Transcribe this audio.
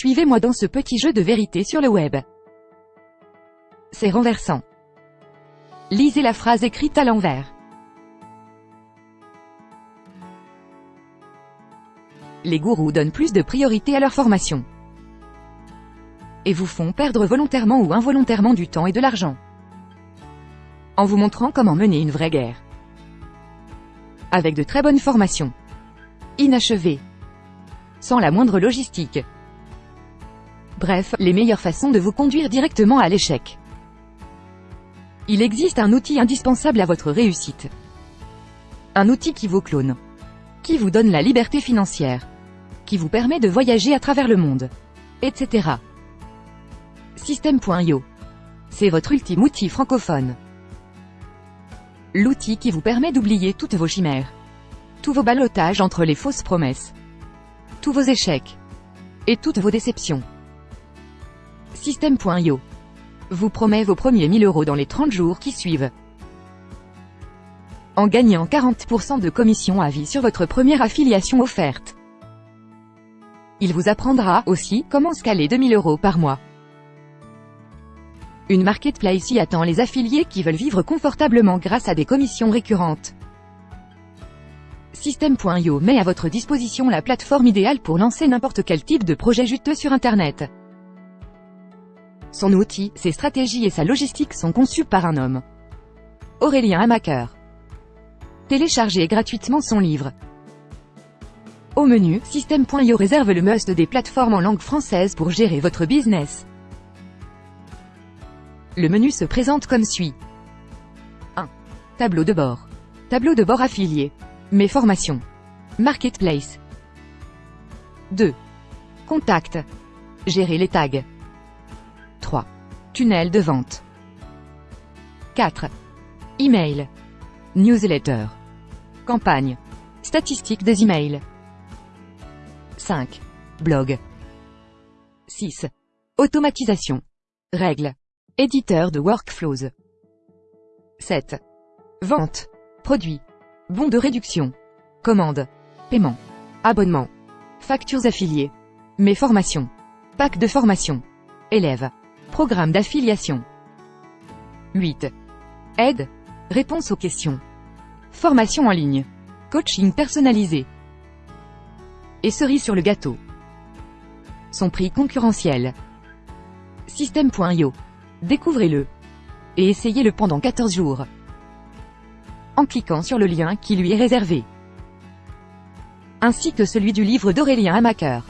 Suivez-moi dans ce petit jeu de vérité sur le web. C'est renversant. Lisez la phrase écrite à l'envers. Les gourous donnent plus de priorité à leur formation. Et vous font perdre volontairement ou involontairement du temps et de l'argent. En vous montrant comment mener une vraie guerre. Avec de très bonnes formations. Inachevées. Sans la moindre logistique. Bref, les meilleures façons de vous conduire directement à l'échec. Il existe un outil indispensable à votre réussite. Un outil qui vous clone. Qui vous donne la liberté financière. Qui vous permet de voyager à travers le monde. Etc. System.io. C'est votre ultime outil francophone. L'outil qui vous permet d'oublier toutes vos chimères. Tous vos ballottages entre les fausses promesses. Tous vos échecs. Et toutes vos déceptions. System.io vous promet vos premiers 1000 euros dans les 30 jours qui suivent. En gagnant 40% de commission à vie sur votre première affiliation offerte. Il vous apprendra aussi comment scaler 2000 euros par mois. Une marketplace y attend les affiliés qui veulent vivre confortablement grâce à des commissions récurrentes. System.io met à votre disposition la plateforme idéale pour lancer n'importe quel type de projet juteux sur Internet. Son outil, ses stratégies et sa logistique sont conçus par un homme. Aurélien Hamaker. Téléchargez gratuitement son livre. Au menu, System.io réserve le must des plateformes en langue française pour gérer votre business. Le menu se présente comme suit. 1. Tableau de bord. Tableau de bord affilié. Mes formations. Marketplace. 2. Contact. Gérer les tags. 3. Tunnel de vente. 4. Email. Newsletter. Campagne. Statistiques des emails. 5. Blog. 6. Automatisation. Règles. Éditeur de workflows. 7. Vente. Produits. Bons de réduction. Commande. Paiement. Abonnement. Factures affiliées. Mes formations. Pack de formation. Élèves. Programme d'affiliation. 8. Aide. Réponse aux questions. Formation en ligne. Coaching personnalisé. Et cerise sur le gâteau. Son prix concurrentiel. System.io. Découvrez-le. Et essayez-le pendant 14 jours. En cliquant sur le lien qui lui est réservé. Ainsi que celui du livre d'Aurélien Hamaker.